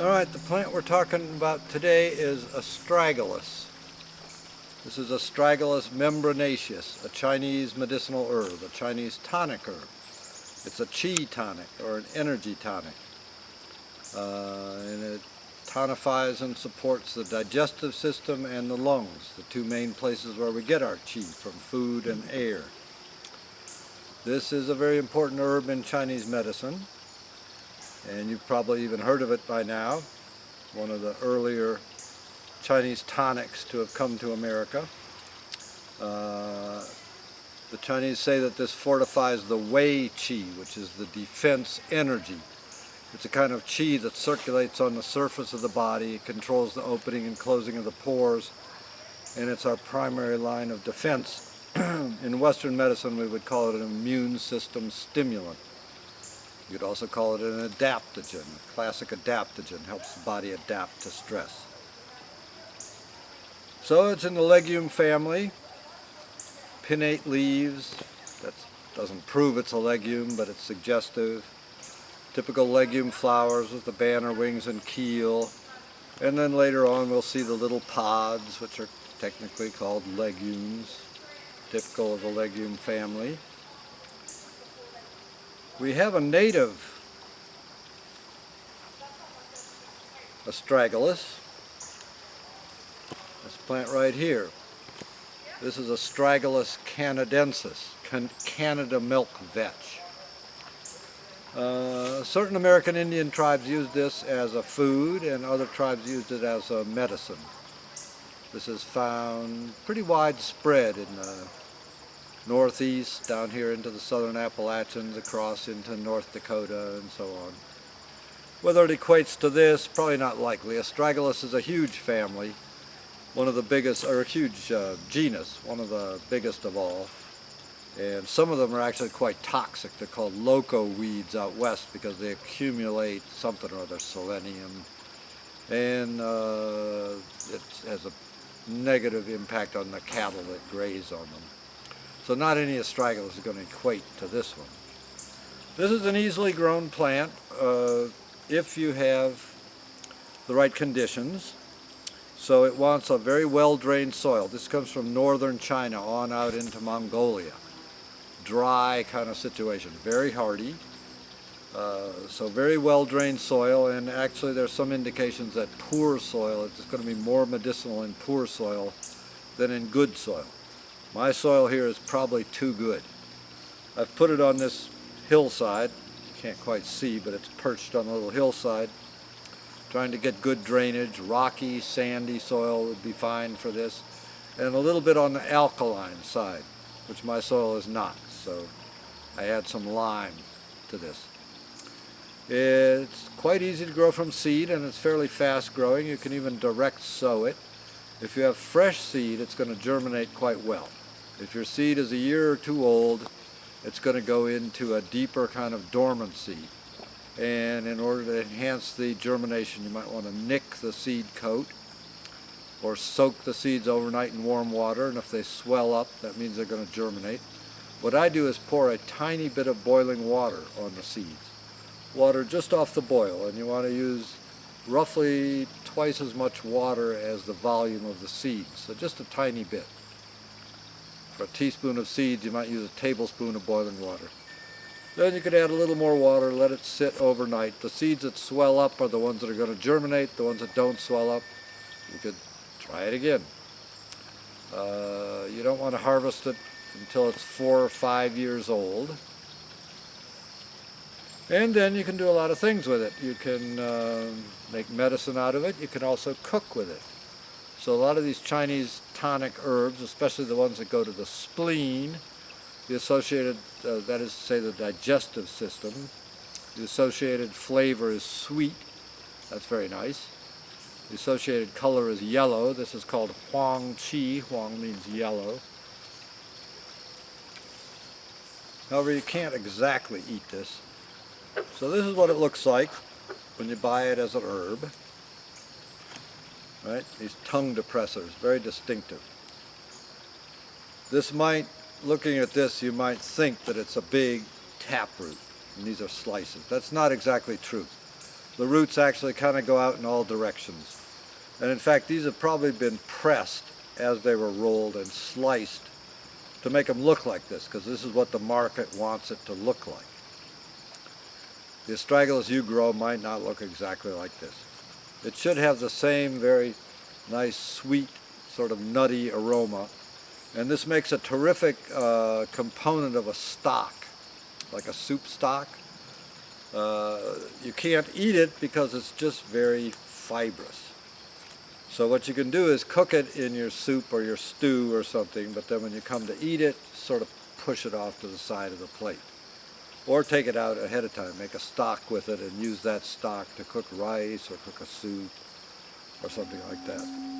Alright, the plant we're talking about today is astragalus. This is astragalus membranaceus, a Chinese medicinal herb, a Chinese tonic herb. It's a chi tonic or an energy tonic. Uh, and it tonifies and supports the digestive system and the lungs, the two main places where we get our chi from food and air. This is a very important herb in Chinese medicine and you've probably even heard of it by now. One of the earlier Chinese tonics to have come to America. Uh, the Chinese say that this fortifies the Wei Qi, which is the defense energy. It's a kind of qi that circulates on the surface of the body, it controls the opening and closing of the pores, and it's our primary line of defense. In Western medicine we would call it an immune system stimulant. You could also call it an adaptogen. A classic adaptogen helps the body adapt to stress. So it's in the legume family. Pinnate leaves. That doesn't prove it's a legume, but it's suggestive. Typical legume flowers with the banner wings and keel. And then later on we'll see the little pods, which are technically called legumes, typical of the legume family. We have a native astragalus. This plant right here. This is Astragalus canadensis, can Canada milk vetch. Uh, certain American Indian tribes used this as a food and other tribes used it as a medicine. This is found pretty widespread in the northeast, down here into the southern Appalachians, across into North Dakota and so on. Whether it equates to this, probably not likely. Astragalus is a huge family, one of the biggest, or a huge uh, genus, one of the biggest of all. And some of them are actually quite toxic. They're called loco weeds out west because they accumulate something or other, selenium. And uh, it has a negative impact on the cattle that graze on them. So not any astragalus is going to equate to this one. This is an easily grown plant uh, if you have the right conditions. So it wants a very well-drained soil. This comes from northern China on out into Mongolia. Dry kind of situation, very hardy. Uh, so very well-drained soil and actually there's some indications that poor soil, it's going to be more medicinal in poor soil than in good soil. My soil here is probably too good. I've put it on this hillside. You can't quite see, but it's perched on a little hillside. Trying to get good drainage. Rocky, sandy soil would be fine for this. And a little bit on the alkaline side, which my soil is not. So I add some lime to this. It's quite easy to grow from seed and it's fairly fast growing. You can even direct sow it. If you have fresh seed, it's going to germinate quite well. If your seed is a year or two old, it's going to go into a deeper kind of dormancy. And in order to enhance the germination, you might want to nick the seed coat or soak the seeds overnight in warm water. And if they swell up, that means they're going to germinate. What I do is pour a tiny bit of boiling water on the seeds. Water just off the boil, and you want to use roughly twice as much water as the volume of the seeds, so just a tiny bit. A teaspoon of seeds, you might use a tablespoon of boiling water. Then you could add a little more water, let it sit overnight. The seeds that swell up are the ones that are going to germinate. The ones that don't swell up, you could try it again. Uh, you don't want to harvest it until it's four or five years old. And then you can do a lot of things with it. You can uh, make medicine out of it. You can also cook with it. So a lot of these Chinese tonic herbs, especially the ones that go to the spleen, the associated, uh, that is to say the digestive system, the associated flavor is sweet, that's very nice. The associated color is yellow, this is called huang qi, huang means yellow. However, you can't exactly eat this. So this is what it looks like when you buy it as an herb right? These tongue depressors, very distinctive. This might, looking at this, you might think that it's a big taproot, and these are slices. That's not exactly true. the roots actually kind of go out in all directions. And in fact, these have probably been pressed as they were rolled and sliced to make them look like this, because this is what the market wants it to look like. The astragalus you grow might not look exactly like this. It should have the same very nice, sweet, sort of nutty aroma. And this makes a terrific uh, component of a stock, like a soup stock. Uh, you can't eat it because it's just very fibrous. So what you can do is cook it in your soup or your stew or something, but then when you come to eat it, sort of push it off to the side of the plate. Or take it out ahead of time, make a stock with it and use that stock to cook rice or cook a soup or something like that.